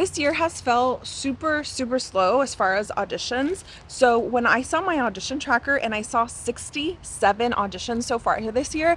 this year has felt super, super slow as far as auditions. So when I saw my audition tracker and I saw 67 auditions so far here this year,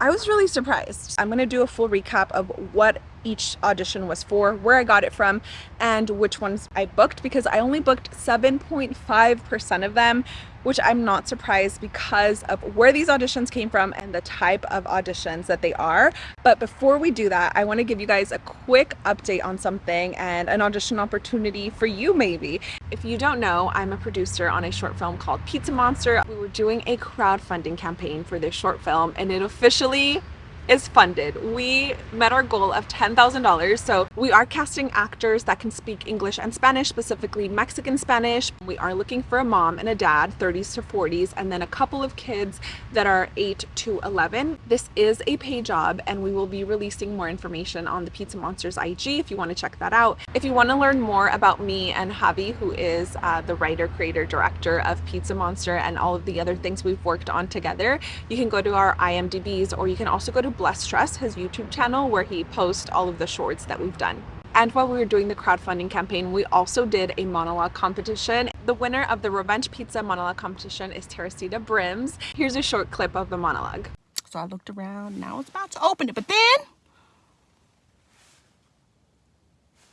I was really surprised. I'm gonna do a full recap of what each audition was for, where I got it from, and which ones I booked because I only booked 7.5% of them, which I'm not surprised because of where these auditions came from and the type of auditions that they are. But before we do that, I want to give you guys a quick update on something and an audition opportunity for you maybe. If you don't know, I'm a producer on a short film called Pizza Monster. We were doing a crowdfunding campaign for this short film and it officially is funded. We met our goal of $10,000. So we are casting actors that can speak English and Spanish, specifically Mexican Spanish. We are looking for a mom and a dad, 30s to 40s, and then a couple of kids that are 8 to 11. This is a pay job and we will be releasing more information on the Pizza Monsters IG if you want to check that out. If you want to learn more about me and Javi, who is uh, the writer, creator, director of Pizza Monster and all of the other things we've worked on together, you can go to our IMDb's or you can also go to Bless Stress, his YouTube channel, where he posts all of the shorts that we've done. And while we were doing the crowdfunding campaign, we also did a monologue competition. The winner of the Revenge Pizza monologue competition is Teresita Brims. Here's a short clip of the monologue. So I looked around now I was about to open it, but then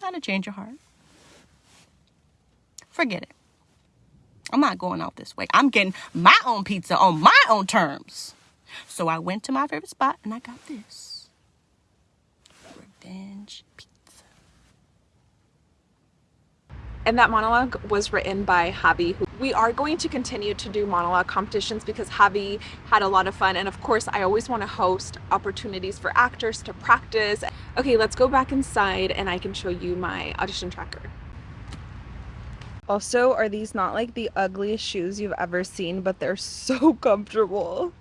kind of change your heart. Forget it. I'm not going out this way. I'm getting my own pizza on my own terms. So I went to my favorite spot and I got this. Revenge pizza. And that monologue was written by Javi. We are going to continue to do monologue competitions because Javi had a lot of fun. And of course, I always want to host opportunities for actors to practice. Okay, let's go back inside and I can show you my audition tracker. Also, are these not like the ugliest shoes you've ever seen, but they're so comfortable.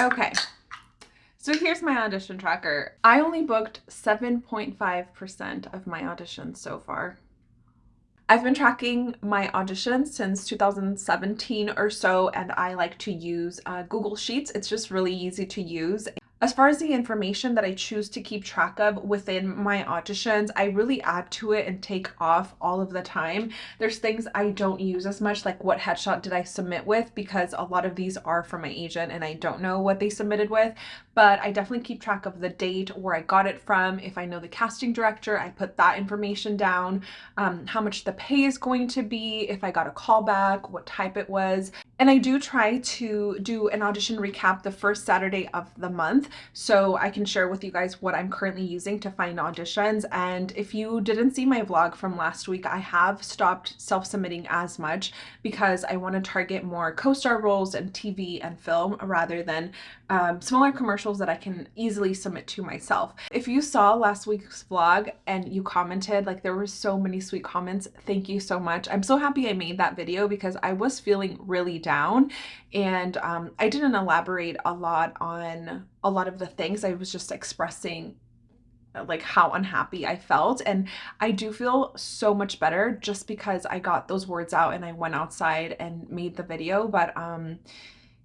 Okay. So here's my audition tracker. I only booked 7.5% of my auditions so far. I've been tracking my auditions since 2017 or so and I like to use uh, Google Sheets. It's just really easy to use as far as the information that I choose to keep track of within my auditions, I really add to it and take off all of the time. There's things I don't use as much, like what headshot did I submit with, because a lot of these are from my agent and I don't know what they submitted with, but I definitely keep track of the date, where I got it from. If I know the casting director, I put that information down, um, how much the pay is going to be, if I got a call back, what type it was. And I do try to do an audition recap the first Saturday of the month so I can share with you guys what I'm currently using to find auditions. And if you didn't see my vlog from last week, I have stopped self-submitting as much because I want to target more co-star roles and TV and film rather than um, smaller commercials that I can easily submit to myself. If you saw last week's vlog and you commented, like there were so many sweet comments, thank you so much. I'm so happy I made that video because I was feeling really down and um, I didn't elaborate a lot on a lot of the things. I was just expressing like how unhappy I felt. And I do feel so much better just because I got those words out and I went outside and made the video. But um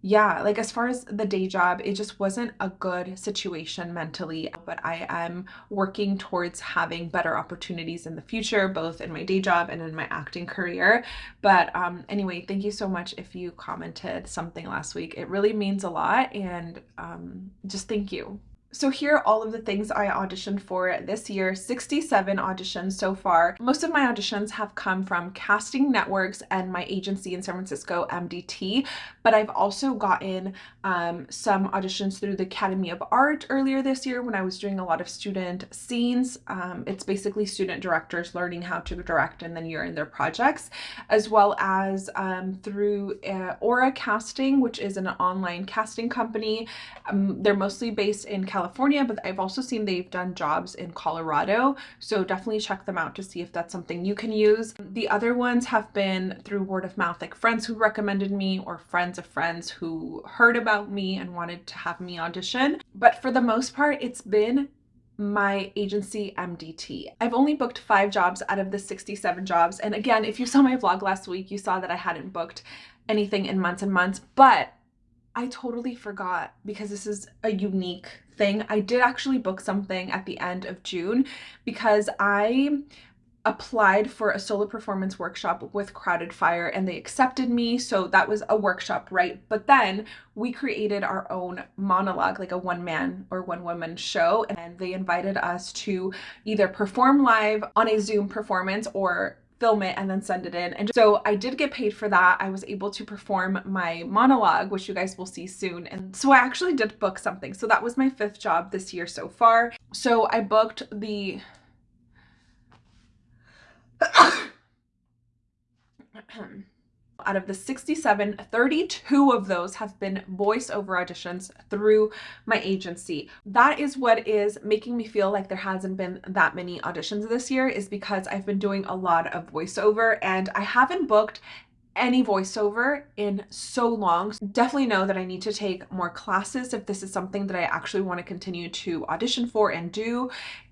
yeah, like as far as the day job, it just wasn't a good situation mentally, but I am working towards having better opportunities in the future, both in my day job and in my acting career. But um, anyway, thank you so much if you commented something last week. It really means a lot and um, just thank you. So here are all of the things I auditioned for this year, 67 auditions so far. Most of my auditions have come from casting networks and my agency in San Francisco, MDT, but I've also gotten um, some auditions through the Academy of Art earlier this year when I was doing a lot of student scenes. Um, it's basically student directors learning how to direct and then you're in their projects, as well as um, through uh, Aura Casting, which is an online casting company. Um, they're mostly based in California California, but I've also seen they've done jobs in Colorado. So definitely check them out to see if that's something you can use. The other ones have been through word of mouth, like friends who recommended me or friends of friends who heard about me and wanted to have me audition. But for the most part, it's been my agency MDT. I've only booked five jobs out of the 67 jobs. And again, if you saw my vlog last week, you saw that I hadn't booked anything in months and months, but I totally forgot because this is a unique thing. I did actually book something at the end of June because I applied for a solo performance workshop with Crowded Fire and they accepted me. So that was a workshop, right? But then we created our own monologue, like a one man or one woman show. And they invited us to either perform live on a Zoom performance or film it and then send it in. And so I did get paid for that. I was able to perform my monologue, which you guys will see soon. And so I actually did book something. So that was my fifth job this year so far. So I booked the out of the 67, 32 of those have been voiceover auditions through my agency. That is what is making me feel like there hasn't been that many auditions this year is because I've been doing a lot of voiceover and I haven't booked any voiceover in so long. Definitely know that I need to take more classes if this is something that I actually want to continue to audition for and do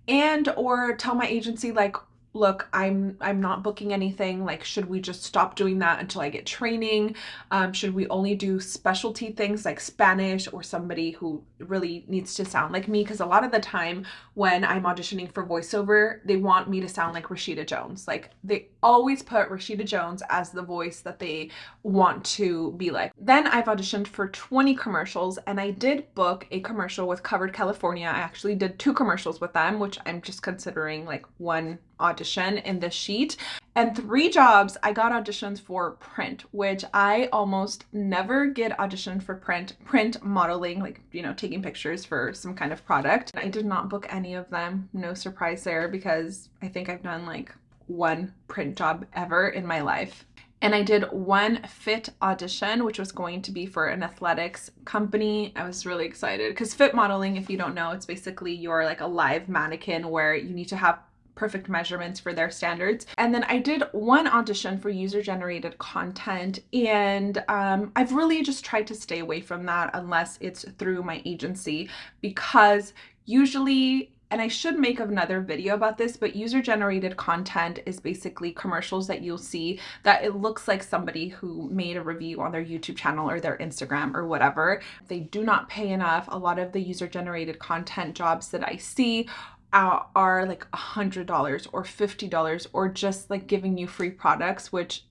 and or tell my agency like look i'm i'm not booking anything. Like should we just stop doing that until i get training? Um, should we only do specialty things like spanish or somebody who really needs to sound like me? Because a lot of the time when i'm auditioning for voiceover they want me to sound like rashida jones. Like they always put rashida jones as the voice that they want to be like. Then i've auditioned for 20 commercials and i did book a commercial with covered california. I actually did two commercials with them which i'm just considering like one audition in this sheet. And three jobs I got auditions for print, which I almost never get auditioned for print, print modeling, like, you know, taking pictures for some kind of product. I did not book any of them. No surprise there because I think I've done like one print job ever in my life. And I did one fit audition, which was going to be for an athletics company. I was really excited because fit modeling, if you don't know, it's basically you're like a live mannequin where you need to have perfect measurements for their standards. And then I did one audition for user generated content and um, I've really just tried to stay away from that unless it's through my agency because usually and I should make another video about this, but user generated content is basically commercials that you'll see that it looks like somebody who made a review on their YouTube channel or their Instagram or whatever. They do not pay enough. A lot of the user generated content jobs that I see are, are like a hundred dollars or fifty dollars or just like giving you free products which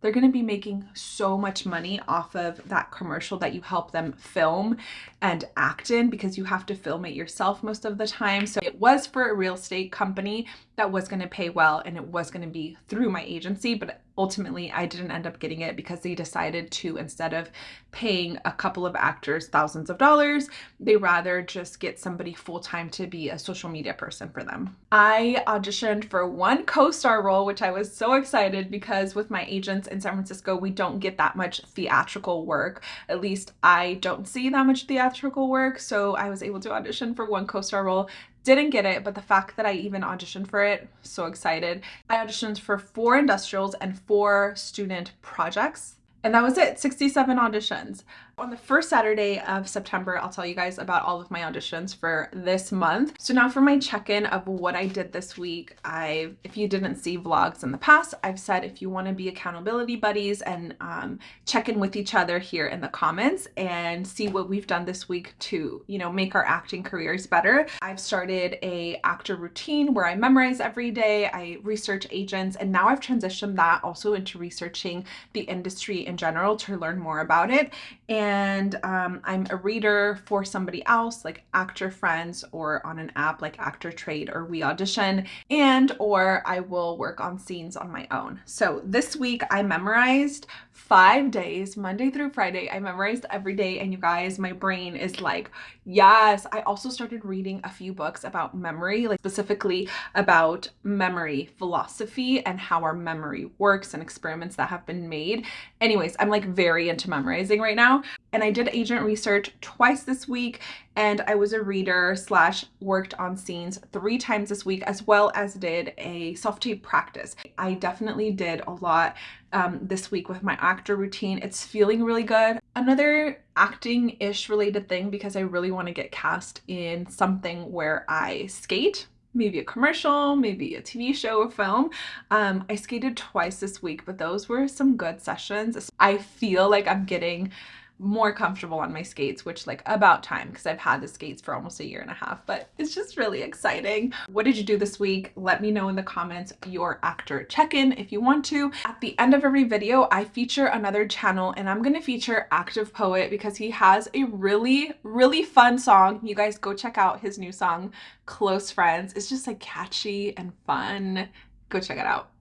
they're going to be making so much money off of that commercial that you help them film and act in because you have to film it yourself most of the time. So it was for a real estate company that was going to pay well and it was going to be through my agency, but ultimately I didn't end up getting it because they decided to instead of paying a couple of actors thousands of dollars, they rather just get somebody full-time to be a social media person for them. I auditioned for one co-star role, which I was so excited because with my agents in San Francisco, we don't get that much theatrical work. At least I don't see that much theatrical work. So I was able to audition for one co-star role didn't get it, but the fact that I even auditioned for it, so excited. I auditioned for four industrials and four student projects. And that was it, 67 auditions. On the first Saturday of September, I'll tell you guys about all of my auditions for this month. So now for my check-in of what I did this week, I, if you didn't see vlogs in the past, I've said if you want to be accountability buddies and um, check in with each other here in the comments and see what we've done this week to, you know, make our acting careers better. I've started a actor routine where I memorize every day, I research agents, and now I've transitioned that also into researching the industry in general to learn more about it. And and um, I'm a reader for somebody else like Actor Friends or on an app like Actor Trade or We Audition and or I will work on scenes on my own. So this week I memorized five days, Monday through Friday. I memorized every day and you guys, my brain is like, yes. I also started reading a few books about memory, like specifically about memory philosophy and how our memory works and experiments that have been made. Anyways, I'm like very into memorizing right now. And I did agent research twice this week and I was a reader slash worked on scenes three times this week as well as did a self-tape practice. I definitely did a lot um, this week with my actor routine. It's feeling really good. Another acting-ish related thing because I really want to get cast in something where I skate maybe a commercial, maybe a TV show, a film. Um, I skated twice this week, but those were some good sessions. I feel like I'm getting more comfortable on my skates, which like about time because I've had the skates for almost a year and a half, but it's just really exciting. What did you do this week? Let me know in the comments your actor check-in if you want to. At the end of every video, I feature another channel and I'm going to feature Active Poet because he has a really, really fun song. You guys go check out his new song, Close Friends. It's just like catchy and fun. Go check it out.